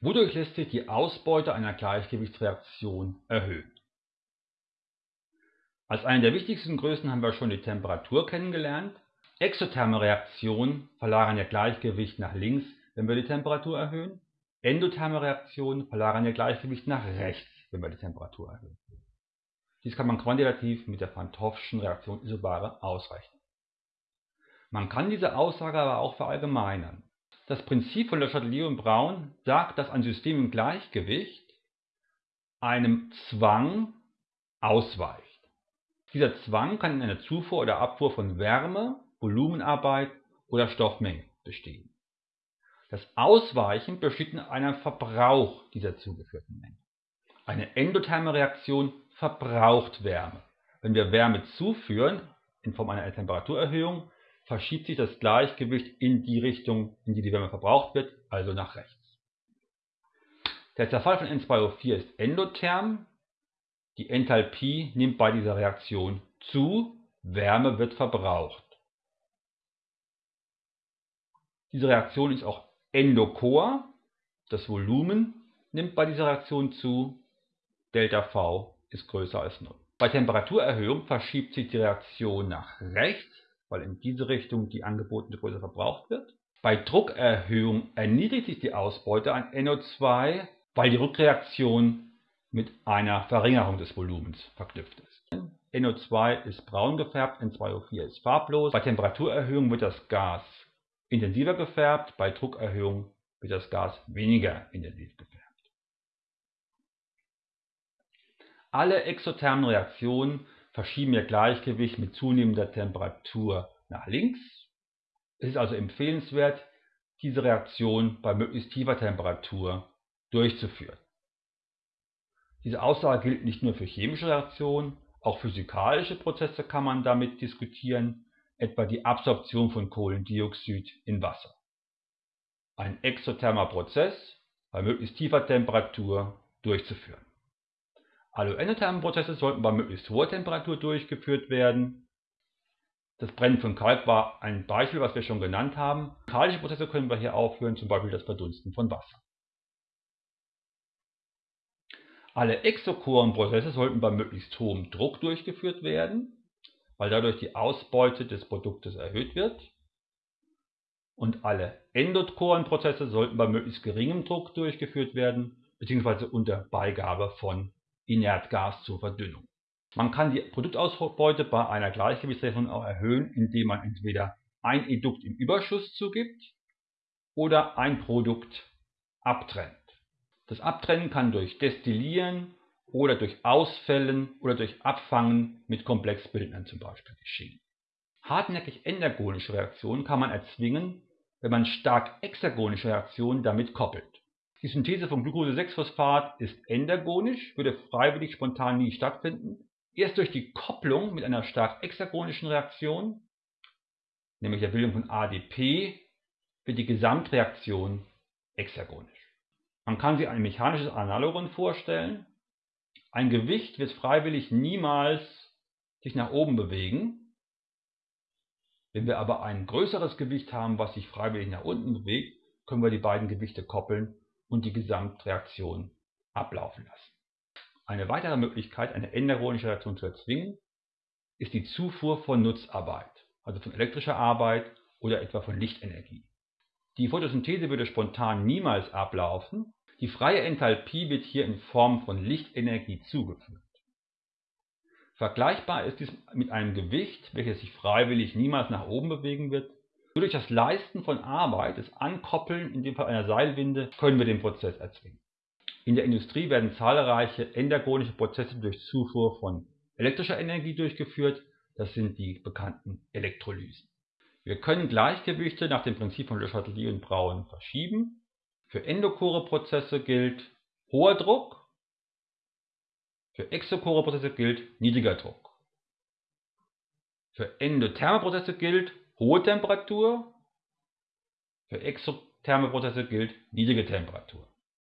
Wodurch lässt sich die Ausbeute einer Gleichgewichtsreaktion erhöhen? Als eine der wichtigsten Größen haben wir schon die Temperatur kennengelernt. Exotherme Reaktionen verlagern ihr Gleichgewicht nach links, wenn wir die Temperatur erhöhen. Endotherme Reaktionen verlagern ihr Gleichgewicht nach rechts, wenn wir die Temperatur erhöhen. Dies kann man quantitativ mit der Hoffschen Reaktion Isobare ausrechnen. Man kann diese Aussage aber auch verallgemeinern. Das Prinzip von Le Chatelier und Braun sagt, dass ein System im Gleichgewicht einem Zwang ausweicht. Dieser Zwang kann in einer Zufuhr oder Abfuhr von Wärme, Volumenarbeit oder Stoffmenge bestehen. Das Ausweichen besteht in einem Verbrauch dieser zugeführten Menge. Eine endotherme Reaktion verbraucht Wärme. Wenn wir Wärme zuführen, in Form einer Temperaturerhöhung, verschiebt sich das Gleichgewicht in die Richtung, in die die Wärme verbraucht wird, also nach rechts. Der Zerfall von N2O4 ist endotherm. Die Enthalpie nimmt bei dieser Reaktion zu, Wärme wird verbraucht. Diese Reaktion ist auch endochor. Das Volumen nimmt bei dieser Reaktion zu, ΔV ist größer als 0. Bei Temperaturerhöhung verschiebt sich die Reaktion nach rechts, weil in diese Richtung die angebotene Größe verbraucht wird. Bei Druckerhöhung erniedrigt sich die Ausbeute an NO2, weil die Rückreaktion mit einer Verringerung des Volumens verknüpft ist. NO2 ist braun gefärbt, N2O4 ist farblos. Bei Temperaturerhöhung wird das Gas intensiver gefärbt, bei Druckerhöhung wird das Gas weniger intensiv gefärbt. Alle exothermen Reaktionen verschieben ihr Gleichgewicht mit zunehmender Temperatur nach links. Es ist also empfehlenswert, diese Reaktion bei möglichst tiefer Temperatur durchzuführen. Diese Aussage gilt nicht nur für chemische Reaktionen, auch physikalische Prozesse kann man damit diskutieren, etwa die Absorption von Kohlendioxid in Wasser. Ein exothermer Prozess bei möglichst tiefer Temperatur durchzuführen. Alloendotherme Prozesse sollten bei möglichst hoher Temperatur durchgeführt werden. Das Brennen von Kalk war ein Beispiel, was wir schon genannt haben. Alkalische Prozesse können wir hier aufführen, zum Beispiel das Verdunsten von Wasser. Alle exochoren Prozesse sollten bei möglichst hohem Druck durchgeführt werden, weil dadurch die Ausbeute des Produktes erhöht wird. Und alle endochoren Prozesse sollten bei möglichst geringem Druck durchgeführt werden, beziehungsweise unter Beigabe von Inertgas zur Verdünnung. Man kann die Produktausbeute bei einer Gleichgewichtsrechnung auch erhöhen, indem man entweder ein Edukt im Überschuss zugibt oder ein Produkt abtrennt. Das Abtrennen kann durch Destillieren oder durch Ausfällen oder durch Abfangen mit Komplexbildnern zum Beispiel geschehen. Hartnäckig endergonische Reaktionen kann man erzwingen, wenn man stark exergonische Reaktionen damit koppelt. Die Synthese von Glucose-6-Phosphat ist endergonisch, würde freiwillig spontan nie stattfinden. Erst durch die Kopplung mit einer stark exergonischen Reaktion, nämlich der Bildung von ADP, wird die Gesamtreaktion exergonisch. Man kann sich ein mechanisches Analogon vorstellen. Ein Gewicht wird freiwillig niemals sich nach oben bewegen. Wenn wir aber ein größeres Gewicht haben, was sich freiwillig nach unten bewegt, können wir die beiden Gewichte koppeln und die Gesamtreaktion ablaufen lassen. Eine weitere Möglichkeit, eine enderonische Reaktion zu erzwingen, ist die Zufuhr von Nutzarbeit, also von elektrischer Arbeit oder etwa von Lichtenergie. Die Photosynthese würde spontan niemals ablaufen, die freie Enthalpie wird hier in Form von Lichtenergie zugeführt. Vergleichbar ist dies mit einem Gewicht, welches sich freiwillig niemals nach oben bewegen wird, nur durch das Leisten von Arbeit, das Ankoppeln, in dem Fall einer Seilwinde, können wir den Prozess erzwingen. In der Industrie werden zahlreiche endergonische Prozesse durch Zufuhr von elektrischer Energie durchgeführt. Das sind die bekannten Elektrolysen. Wir können Gleichgewichte nach dem Prinzip von Le Chatelier und Braun verschieben. Für endochore Prozesse gilt hoher Druck, für exochore Prozesse gilt niedriger Druck. Für endotherme Prozesse gilt hohe Temperatur. Für exotherme Prozesse gilt niedrige Temperatur.